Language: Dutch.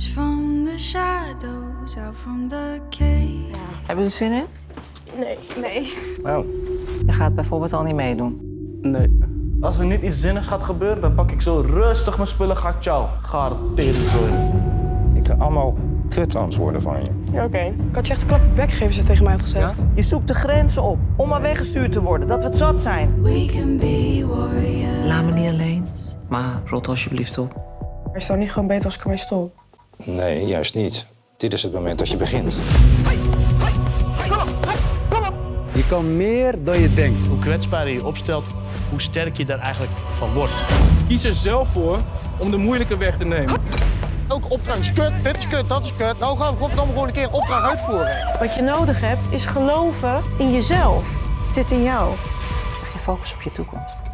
emerge from the shadows, out from the cave. Hebben ze zin in? Nee. Nee. Oh. Je gaat bijvoorbeeld al niet meedoen. Nee. Als er niet iets zinnigs gaat gebeuren, dan pak ik zo rustig mijn spullen, ga ciao. Ga teringzooi. Ik ga allemaal kut antwoorden van je. Ja, oké. Ik had je echt een klap bek geven, ze tegen mij had gezegd. Je zoekt de grenzen op om maar weggestuurd te worden, dat we het zat zijn. We can be warriors. Laat me niet alleen. Maar rot alsjeblieft op. Maar is het dan niet gewoon beter als ik ermee stop? Nee, juist niet. Dit is het moment dat je begint. Je kan meer dan je denkt. Hoe kwetsbaar je je opstelt, hoe sterk je daar eigenlijk van wordt. Kies er zelf voor om de moeilijke weg te nemen. Ook opdracht is kut, dit is kut, dat is kut. Nou gaan we godverdomme gewoon een keer opdracht uitvoeren. Wat je nodig hebt, is geloven in jezelf. Het zit in jou. Je focus op je toekomst.